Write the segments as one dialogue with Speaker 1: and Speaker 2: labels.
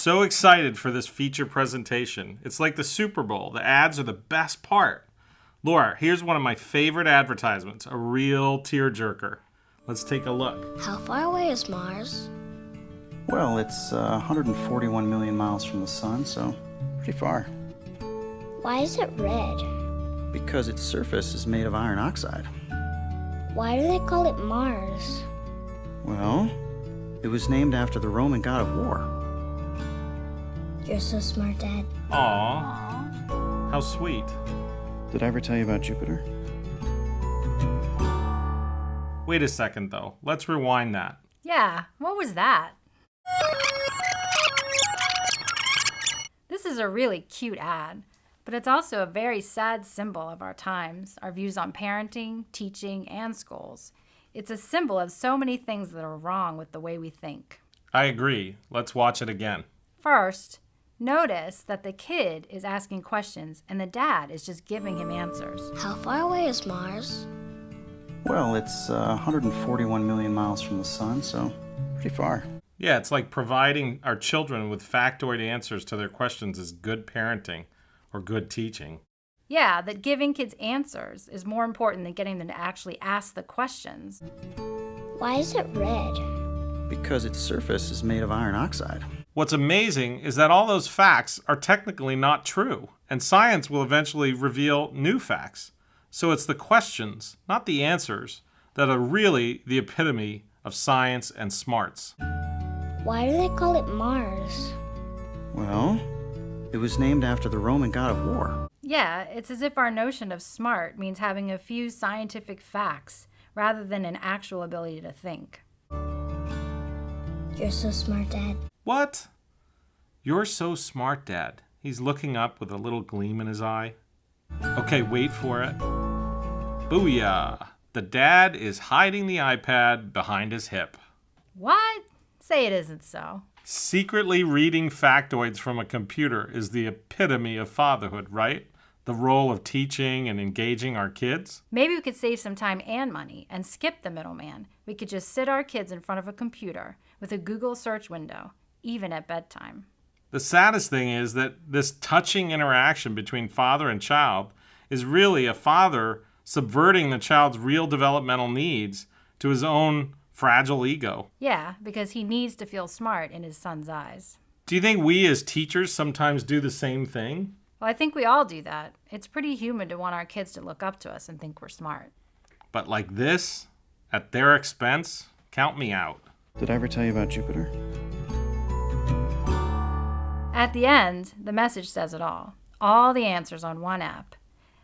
Speaker 1: so excited for this feature presentation. It's like the Super Bowl. The ads are the best part. Laura, here's one of my favorite advertisements, a real tearjerker. Let's take a look.
Speaker 2: How far away is Mars?
Speaker 3: Well, it's uh, 141 million miles from the sun, so pretty far.
Speaker 2: Why is it red?
Speaker 3: Because its surface is made of iron oxide.
Speaker 2: Why do they call it Mars?
Speaker 3: Well, it was named after the Roman god of war.
Speaker 2: You're so smart, Dad.
Speaker 1: Aw. How sweet.
Speaker 3: Did I ever tell you about Jupiter?
Speaker 1: Wait a second, though. Let's rewind that.
Speaker 4: Yeah, what was that? This is a really cute ad, but it's also a very sad symbol of our times, our views on parenting, teaching, and schools. It's a symbol of so many things that are wrong with the way we think.
Speaker 1: I agree. Let's watch it again.
Speaker 4: First, notice that the kid is asking questions and the dad is just giving him answers.
Speaker 2: How far away is Mars?
Speaker 3: Well, it's uh, 141 million miles from the sun, so pretty far.
Speaker 1: Yeah, it's like providing our children with factoid answers to their questions is good parenting or good teaching.
Speaker 4: Yeah, that giving kids answers is more important than getting them to actually ask the questions.
Speaker 2: Why is it red?
Speaker 3: Because its surface is made of iron oxide.
Speaker 1: What's amazing is that all those facts are technically not true, and science will eventually reveal new facts. So it's the questions, not the answers, that are really the epitome of science and smarts.
Speaker 2: Why do they call it Mars?
Speaker 3: Well, it was named after the Roman god of war.
Speaker 4: Yeah, it's as if our notion of smart means having a few scientific facts rather than an actual ability to think.
Speaker 2: You're so smart, Dad.
Speaker 1: What? You're so smart, Dad. He's looking up with a little gleam in his eye. Okay, wait for it. Booyah! The dad is hiding the iPad behind his hip.
Speaker 4: What? Say it isn't so.
Speaker 1: Secretly reading factoids from a computer is the epitome of fatherhood, right? The role of teaching and engaging our kids.
Speaker 4: Maybe we could save some time and money and skip the middleman. We could just sit our kids in front of a computer with a Google search window, even at bedtime.
Speaker 1: The saddest thing is that this touching interaction between father and child is really a father subverting the child's real developmental needs to his own fragile ego.
Speaker 4: Yeah, because he needs to feel smart in his son's eyes.
Speaker 1: Do you think we as teachers sometimes do the same thing?
Speaker 4: Well, I think we all do that. It's pretty human to want our kids to look up to us and think we're smart.
Speaker 1: But like this, at their expense, count me out.
Speaker 3: Did I ever tell you about Jupiter?
Speaker 4: At the end, the message says it all. All the answers on one app.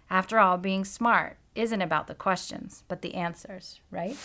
Speaker 4: After all, being smart isn't about the questions, but the answers, right?